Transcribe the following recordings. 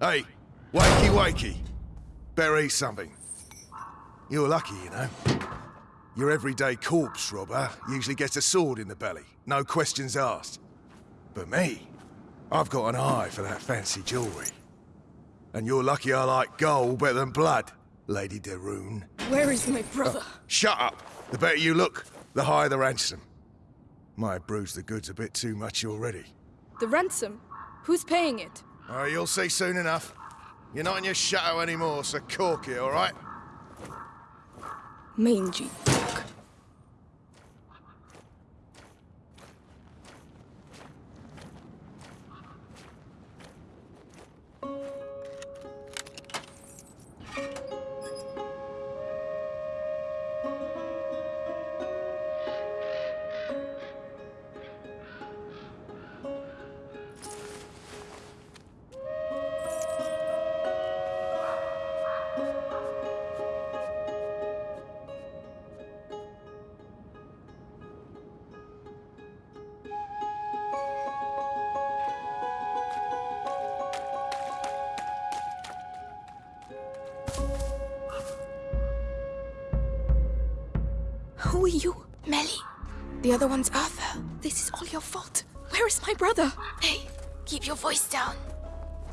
Hey, wakey wakey. Better eat something. You're lucky, you know. Your everyday corpse robber usually gets a sword in the belly, no questions asked. But me, I've got an eye for that fancy jewellery. And you're lucky I like gold better than blood, Lady de Rune. Where is my uh, brother? Shut up! The better you look, the higher the ransom. Might have bruised the goods a bit too much already. The ransom? Who's paying it? You'll see soon enough. You're not in your shadow anymore, so cork it, all right? Mangy Who are you? Melly. The other one's Arthur. This is all your fault. Where is my brother? Hey, keep your voice down.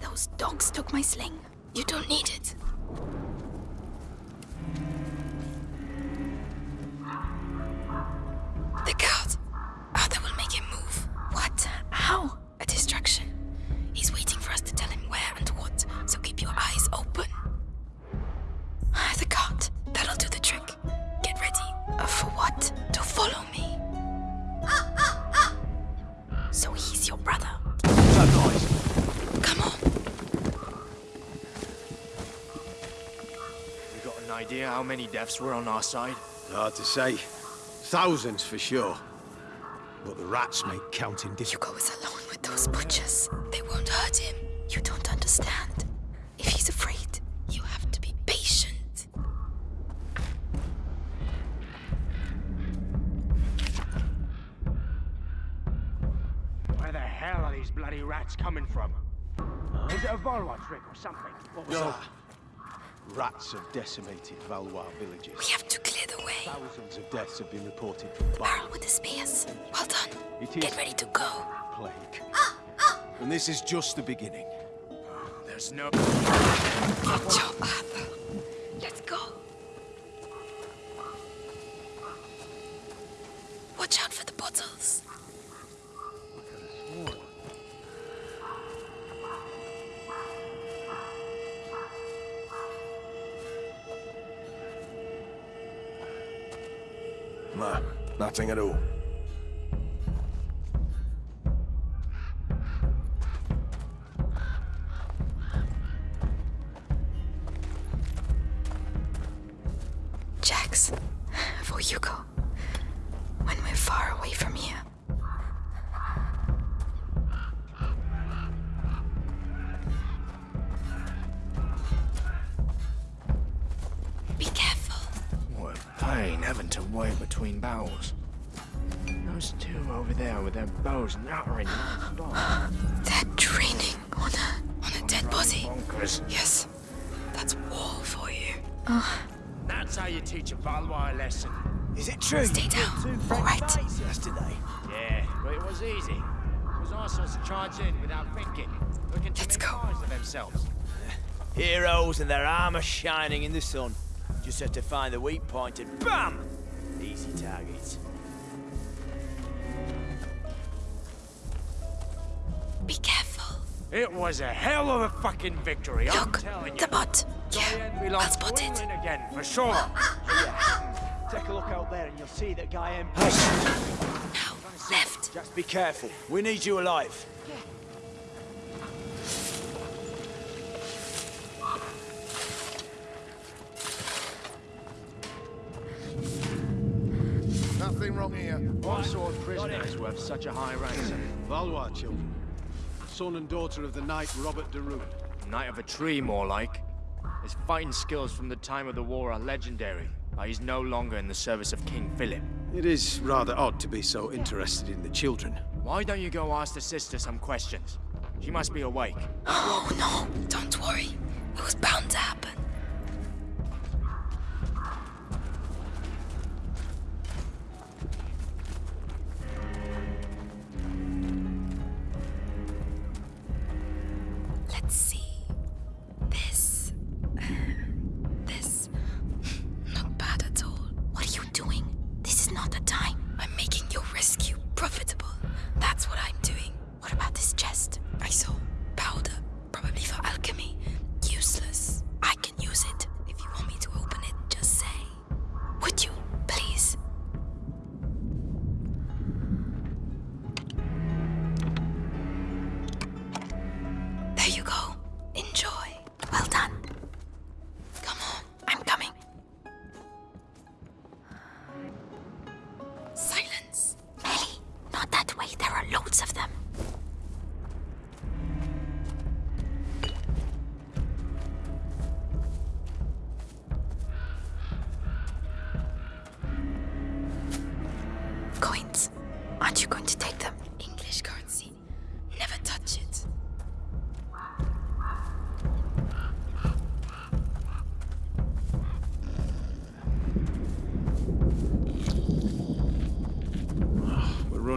Those dogs took my sling. You don't need it. An idea how many deaths were on our side? Hard to say. Thousands for sure. But the rats make counting difficult. Hugo is alone with those butchers. They won't hurt him. You don't understand. If he's afraid, you have to be patient. Where the hell are these bloody rats coming from? Is it a Valois trick or something? What was No. that? Rats have decimated Valois villages. We have to clear the way. Thousands of deaths have been reported from The the barrel with the spears. Well done. It is Get ready to go. plague. Ah, ah. And this is just the beginning. There's no... Good job, Arthur. Let's go. Watch out for the bottles. No, nothing at all. Those two over there with their bows nattering non-stop. They're training on a on a dead body. Bonkers. Yes, that's war for you. That's how you teach a Valois lesson. Is it true? Stay down. All right. Yesterday. Yeah, but it was easy. It was arseholes to charge in without thinking. Looking to Let's make go. of themselves. Uh, heroes and their armor shining in the sun. Just have to find the weak point and BAM! Easy targets. Be careful. It was a hell of a fucking victory, I'm Look, telling you. the bot. Diane Yeah, I'll belongs spot it. Again, for sure. Take a look out there and you'll see that guy M. Now, left. Just be careful. We need you alive. Nothing wrong here. What sort of prisoner is worth such a high ransom? Valois children. Son and daughter of the knight Robert de Rune. Knight of a tree, more like. His fighting skills from the time of the war are legendary, but he's no longer in the service of King Philip. It is rather odd to be so interested in the children. Why don't you go ask the sister some questions? She must be awake. Oh no, don't worry. It was bound to happen. Let's see.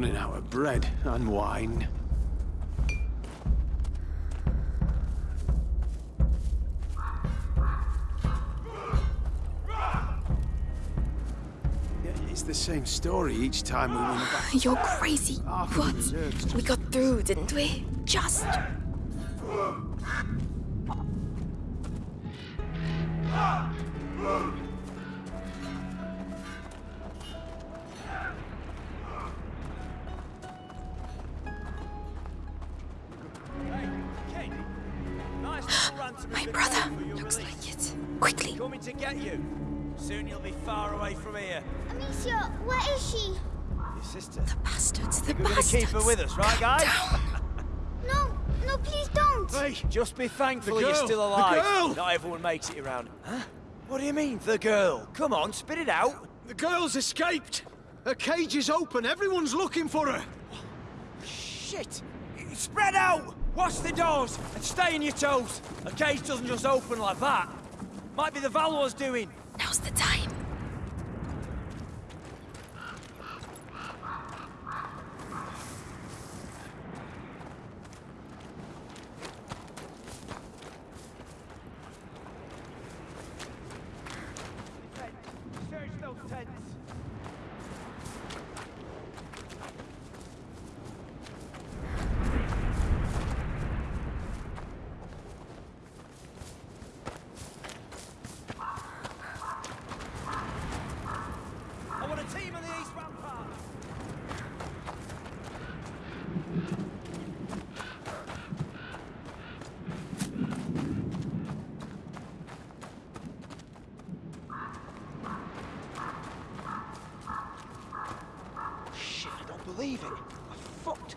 Running out of bread and wine. It's the same story each time we win a battle. You're crazy. What? We got through, didn't we? Just. To get you. Soon you'll be far away from here. Amicia, where is she? Your sister. The bastards. The We're gonna bastards. keep her with us, right, guys? No, no, please don't. Hey, Just be thankful The you're girl! still The alive. girl! Not everyone makes it around. Huh? What do you mean, the girl? Come on, spit it out. the girl's escaped. Her cage is open. Everyone's looking for her. Shit! Spread out! Watch the doors and stay on your toes. A cage doesn't just open like that. Might be the Valor's doing. Now's the time. Search those tents. I want a team on the east rampart. Shit, I don't it. I fucked.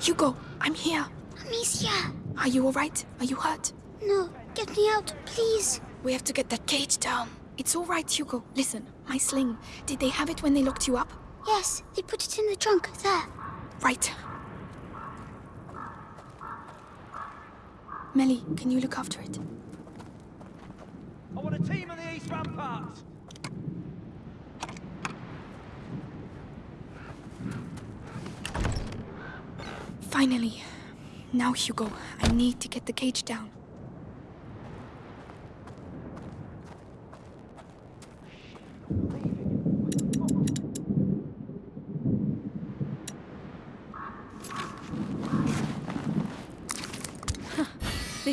Hugo, I'm here. Amicia, Are you alright? Are you hurt? no, get me out, please. We have to get that cage down. It's alright, Hugo. Listen, my sling. Did they have it when they locked you up? Yes, they put it in the trunk there. Right. Melly, can you look after it? I want a team on the east rampart. Finally. Now, Hugo, I need to get the cage down.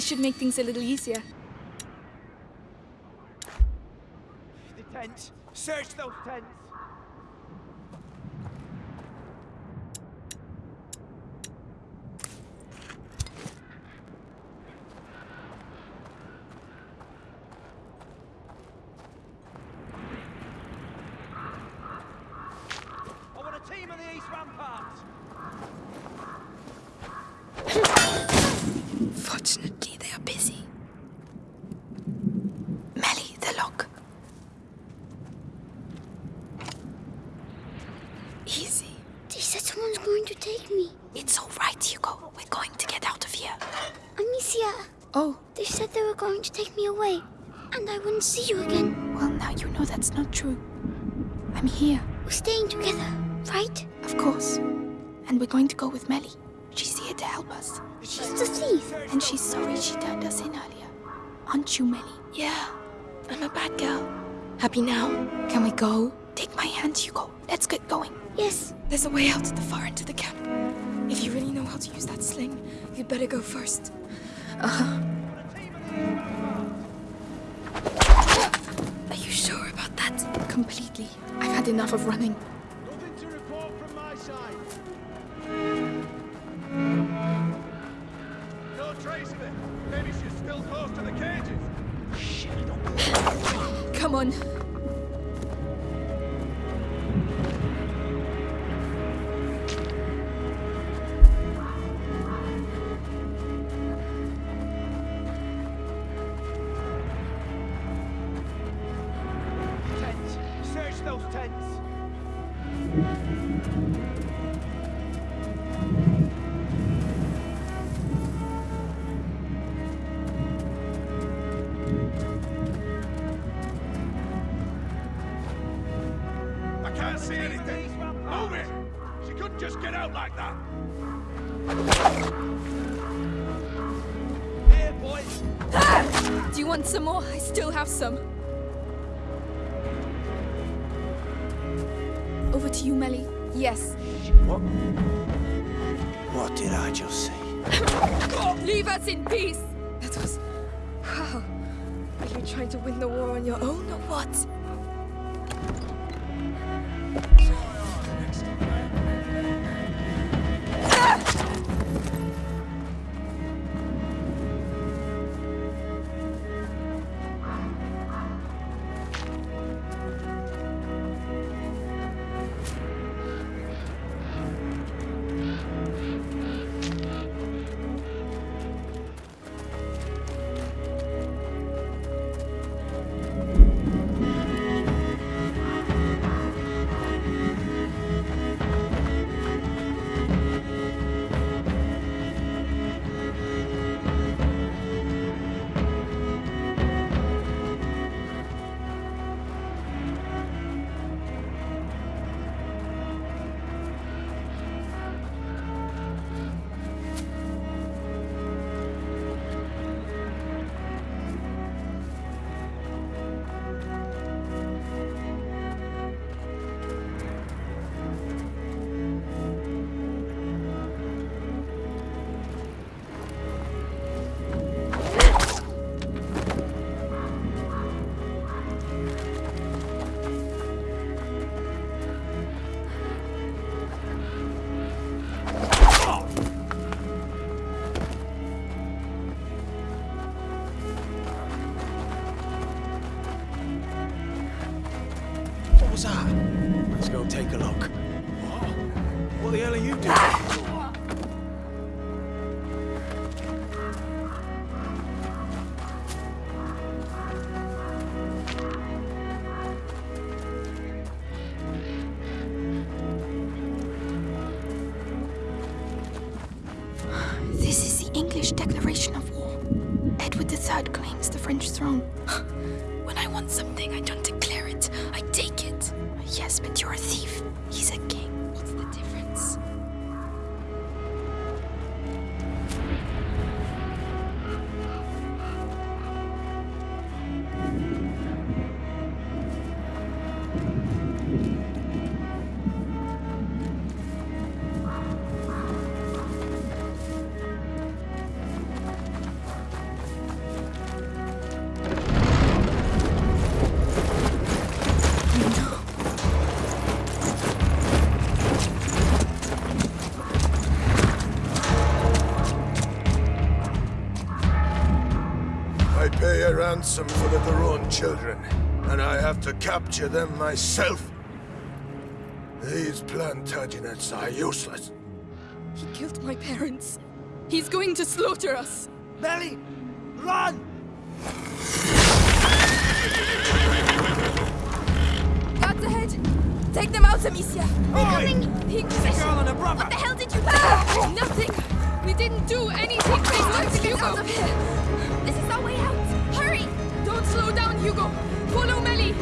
Should make things a little easier. The tents. Search those tents. easy. They said someone's going to take me. It's all right, Hugo. We're going to get out of here. Amicia. Oh. They said they were going to take me away, and I wouldn't see you again. Well, now you know that's not true. I'm here. We're staying together, right? Of course. And we're going to go with Melly. She's here to help us. She's the thief. And she's sorry she turned us in earlier. Aren't you, Melly? Yeah. I'm a bad girl. Happy now? Can we go? Take my hand, Hugo. Let's get going. Yes. There's a way out at the far end of the camp. If you really know how to use that sling, you'd better go first. Uh-huh. Are you sure about that? Completely. I've had enough of running. Nothing to report from my side. No trace of just get out like that. Here, boys. Do you want some more? I still have some. Over to you, Melly. Yes. What? What did I just say? Leave us in peace. That was. Wow. Are you trying to win the war on your own or what? What English declaration of war. Edward III claims the French throne. Ransom for the de Rune children, and I have to capture them myself. These Plantagenets are useless. He killed my parents. He's going to slaughter us. Melly, run! Guards ahead. Take them out, Amicia. Oi! The The girl and her brother! What the hell did you do? Ah, nothing. We didn't do anything. Please don't get out of here. Down, Hugo. Follow Melly.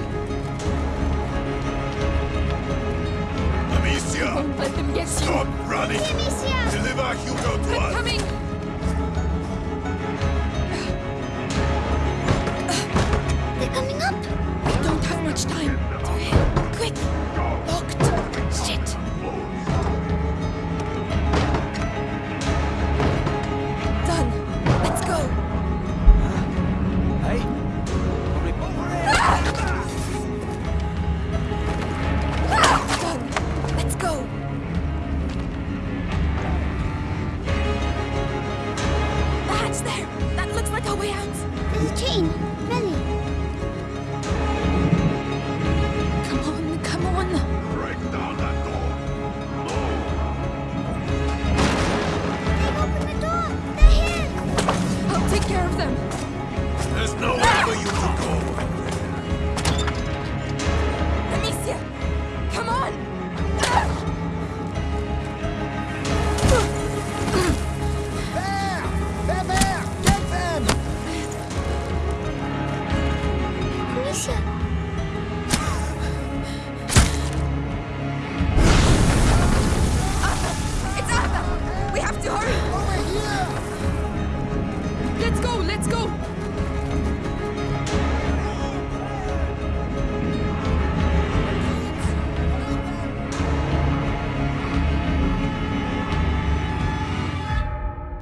Amicia! Don't let them get Stop running! Amicia! Deliver Hugo to I'm us! coming!